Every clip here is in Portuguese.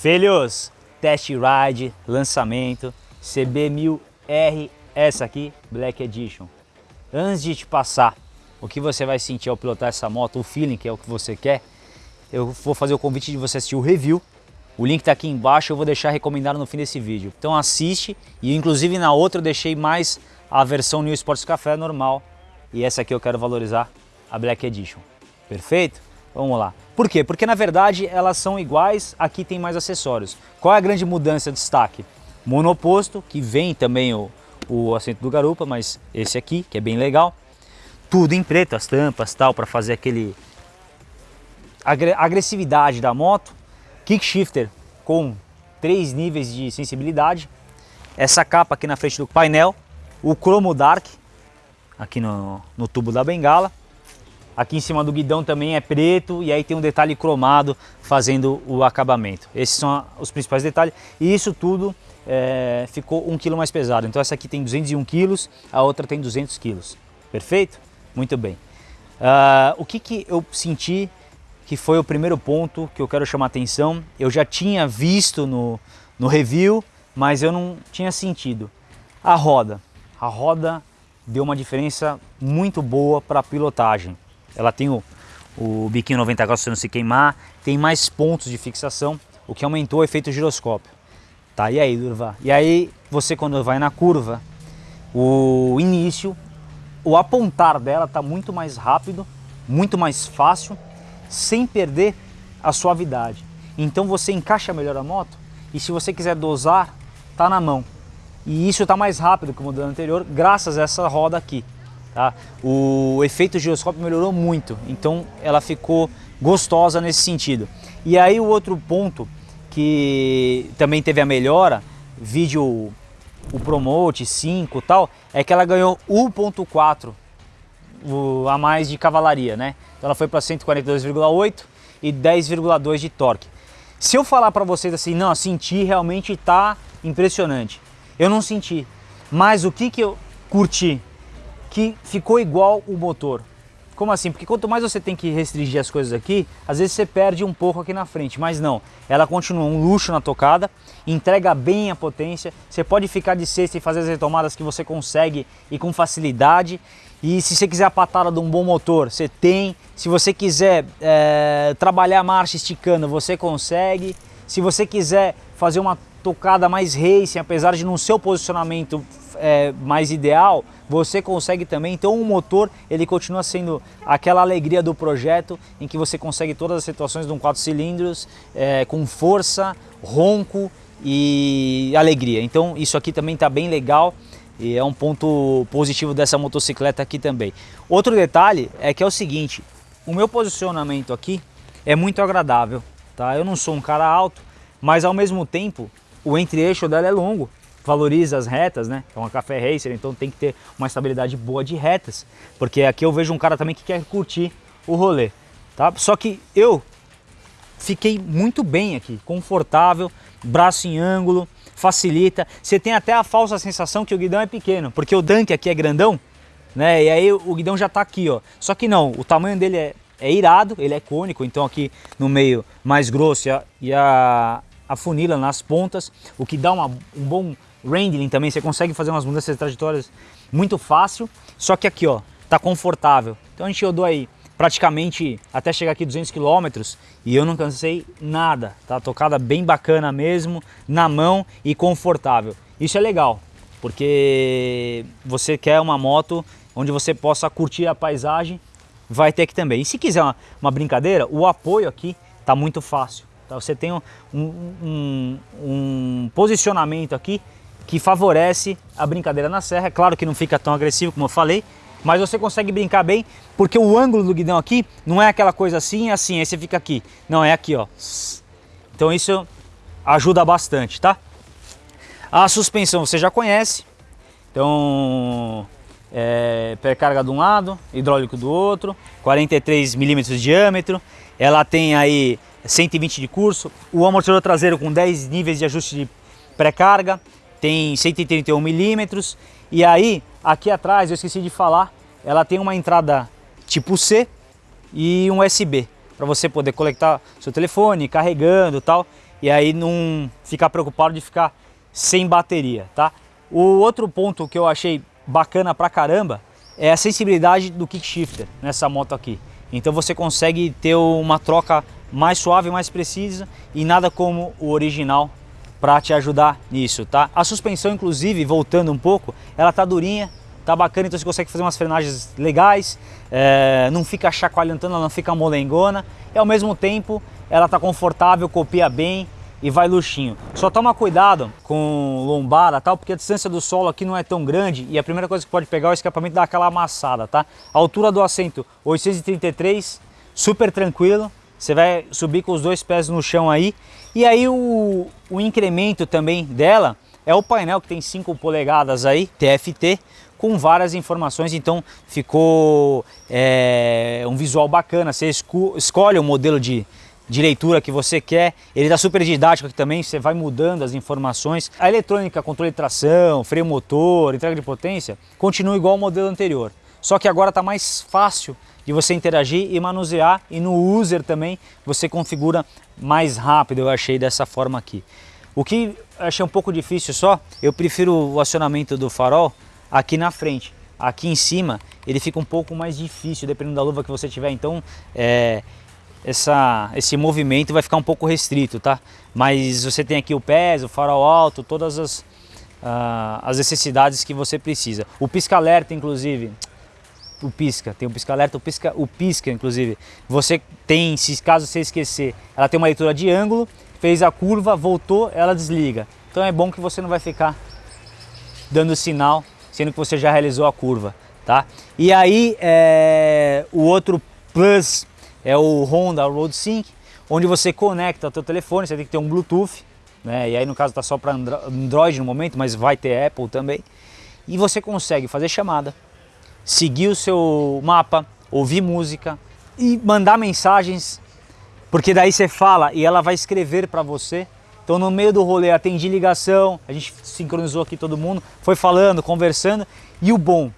Filhos, test ride, lançamento, CB1000R, essa aqui, Black Edition. Antes de te passar o que você vai sentir ao pilotar essa moto, o feeling que é o que você quer, eu vou fazer o convite de você assistir o review. O link está aqui embaixo, eu vou deixar recomendado no fim desse vídeo. Então assiste e inclusive na outra eu deixei mais a versão New Sports Café normal e essa aqui eu quero valorizar, a Black Edition. Perfeito? Vamos lá. Por quê? Porque na verdade elas são iguais, aqui tem mais acessórios. Qual é a grande mudança de destaque? Monoposto, que vem também o, o assento do garupa, mas esse aqui, que é bem legal. Tudo em preto, as tampas tal, para fazer aquele agressividade da moto. Kick shifter com três níveis de sensibilidade. Essa capa aqui na frente do painel. O Chromo Dark, aqui no, no tubo da bengala. Aqui em cima do guidão também é preto e aí tem um detalhe cromado fazendo o acabamento. Esses são os principais detalhes e isso tudo é, ficou um quilo mais pesado. Então essa aqui tem 201 quilos, a outra tem 200 quilos. Perfeito? Muito bem. Uh, o que, que eu senti que foi o primeiro ponto que eu quero chamar atenção? Eu já tinha visto no, no review, mas eu não tinha sentido. A roda. A roda deu uma diferença muito boa para a pilotagem. Ela tem o, o biquinho 90 graus para não se queimar, tem mais pontos de fixação, o que aumentou o efeito giroscópio. Tá, e aí, Durva? E aí, você quando vai na curva, o início, o apontar dela está muito mais rápido, muito mais fácil, sem perder a suavidade. Então você encaixa melhor a moto e se você quiser dosar, tá na mão. E isso está mais rápido que o modelo anterior, graças a essa roda aqui. Tá? O efeito giroscópio melhorou muito, então ela ficou gostosa nesse sentido. E aí o outro ponto que também teve a melhora, vídeo o Promote 5 tal, é que ela ganhou 1.4 a mais de cavalaria, né? Então ela foi para 142,8 e 10,2 de torque. Se eu falar para vocês assim, não, senti realmente tá impressionante. Eu não senti. Mas o que que eu curti? Que ficou igual o motor. Como assim? Porque quanto mais você tem que restringir as coisas aqui, às vezes você perde um pouco aqui na frente, mas não. Ela continua um luxo na tocada, entrega bem a potência, você pode ficar de sexta e fazer as retomadas que você consegue e com facilidade. E se você quiser a patada de um bom motor, você tem. Se você quiser é, trabalhar a marcha esticando, você consegue. Se você quiser fazer uma tocada mais racing, apesar de não ser o posicionamento é, mais ideal, você consegue também. Então o motor ele continua sendo aquela alegria do projeto em que você consegue todas as situações de um 4 cilindros é, com força, ronco e alegria. Então isso aqui também está bem legal e é um ponto positivo dessa motocicleta aqui também. Outro detalhe é que é o seguinte, o meu posicionamento aqui é muito agradável, tá? Eu não sou um cara alto, mas ao mesmo tempo o entre-eixo dela é longo valoriza as retas, né? É uma café racer, então tem que ter uma estabilidade boa de retas, porque aqui eu vejo um cara também que quer curtir o rolê, tá? Só que eu fiquei muito bem aqui, confortável, braço em ângulo, facilita. Você tem até a falsa sensação que o guidão é pequeno, porque o Dunk aqui é grandão, né? E aí o guidão já tá aqui, ó. Só que não, o tamanho dele é, é irado, ele é cônico, então aqui no meio mais grosso e a, e a, a funila nas pontas, o que dá uma, um bom Rendling também, você consegue fazer umas mudanças de trajetórias muito fácil, só que aqui ó, tá confortável. Então a gente rodou aí praticamente até chegar aqui 200 km e eu não cansei nada, tá? Tocada bem bacana mesmo, na mão e confortável. Isso é legal, porque você quer uma moto onde você possa curtir a paisagem, vai ter aqui também. E se quiser uma, uma brincadeira, o apoio aqui tá muito fácil. Tá? Você tem um, um, um posicionamento aqui que favorece a brincadeira na serra. É claro que não fica tão agressivo como eu falei, mas você consegue brincar bem, porque o ângulo do guidão aqui não é aquela coisa assim, assim, aí você fica aqui. Não, é aqui, ó. Então isso ajuda bastante, tá? A suspensão você já conhece, então é, pré-carga de um lado, hidráulico do outro, 43 milímetros de diâmetro, ela tem aí 120 de curso, o amortecedor traseiro com 10 níveis de ajuste de pré-carga, tem 131 milímetros e aí aqui atrás eu esqueci de falar, ela tem uma entrada tipo C e um USB para você poder conectar seu telefone, carregando tal. e aí não ficar preocupado de ficar sem bateria, tá? O outro ponto que eu achei bacana pra caramba é a sensibilidade do kick shifter nessa moto aqui. Então você consegue ter uma troca mais suave, mais precisa e nada como o original para te ajudar nisso, tá? A suspensão, inclusive, voltando um pouco, ela tá durinha, tá bacana, então você consegue fazer umas frenagens legais, é, não fica chacoalhando, ela não fica molengona e ao mesmo tempo ela tá confortável, copia bem e vai luxinho. Só toma cuidado com lombada, tal, porque a distância do solo aqui não é tão grande e a primeira coisa que pode pegar é o escapamento dar aquela amassada, tá? A altura do assento 833, super tranquilo, você vai subir com os dois pés no chão aí. E aí o, o incremento também dela é o painel que tem 5 polegadas aí, TFT, com várias informações, então ficou é, um visual bacana. Você escolhe o modelo de, de leitura que você quer. Ele está super didático aqui também, você vai mudando as informações. A eletrônica, controle de tração, freio motor, entrega de potência, continua igual ao modelo anterior. Só que agora está mais fácil de você interagir e manusear e no user também você configura mais rápido, eu achei dessa forma aqui. O que achei um pouco difícil só, eu prefiro o acionamento do farol aqui na frente. Aqui em cima ele fica um pouco mais difícil, dependendo da luva que você tiver, então é, essa, esse movimento vai ficar um pouco restrito, tá? Mas você tem aqui o pés, o farol alto, todas as, uh, as necessidades que você precisa. O pisca-alerta, inclusive, o pisca, tem o pisca alerta, o pisca, o pisca inclusive. Você tem, se caso você esquecer, ela tem uma leitura de ângulo, fez a curva, voltou, ela desliga. Então é bom que você não vai ficar dando sinal, sendo que você já realizou a curva, tá? E aí é, o outro plus é o Honda Road Sync, onde você conecta o teu telefone, você tem que ter um Bluetooth, né? E aí no caso tá só para Android no momento, mas vai ter Apple também. E você consegue fazer chamada, seguir o seu mapa, ouvir música e mandar mensagens, porque daí você fala e ela vai escrever para você. Então no meio do rolê atendi ligação, a gente sincronizou aqui todo mundo, foi falando, conversando e o bom,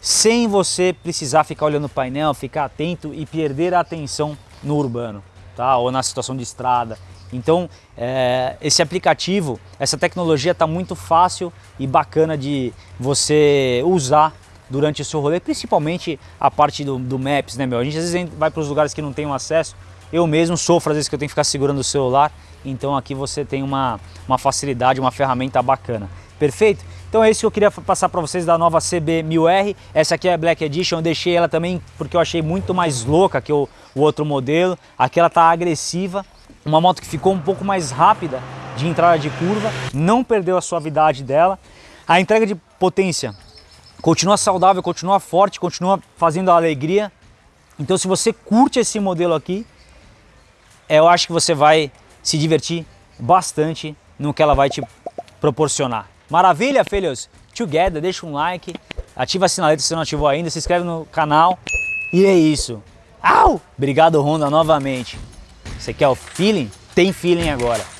sem você precisar ficar olhando o painel, ficar atento e perder a atenção no urbano, tá? Ou na situação de estrada. Então, é, esse aplicativo, essa tecnologia está muito fácil e bacana de você usar durante o seu rolê, principalmente a parte do, do Maps, né, meu? A gente às vezes vai para os lugares que não tem acesso, eu mesmo sofro às vezes que eu tenho que ficar segurando o celular, então aqui você tem uma, uma facilidade, uma ferramenta bacana. Perfeito? Então é isso que eu queria passar para vocês da nova CB1000R. Essa aqui é a Black Edition, eu deixei ela também porque eu achei muito mais louca que o, o outro modelo. Aqui ela tá agressiva, uma moto que ficou um pouco mais rápida de entrada de curva, não perdeu a suavidade dela. A entrega de potência continua saudável, continua forte, continua fazendo a alegria. Então se você curte esse modelo aqui, eu acho que você vai se divertir bastante no que ela vai te proporcionar. Maravilha, filhos? Together, deixa um like, ativa a sinaleta se não ativou ainda, se inscreve no canal e é isso. Au! Obrigado Honda novamente. Você quer o feeling? Tem feeling agora.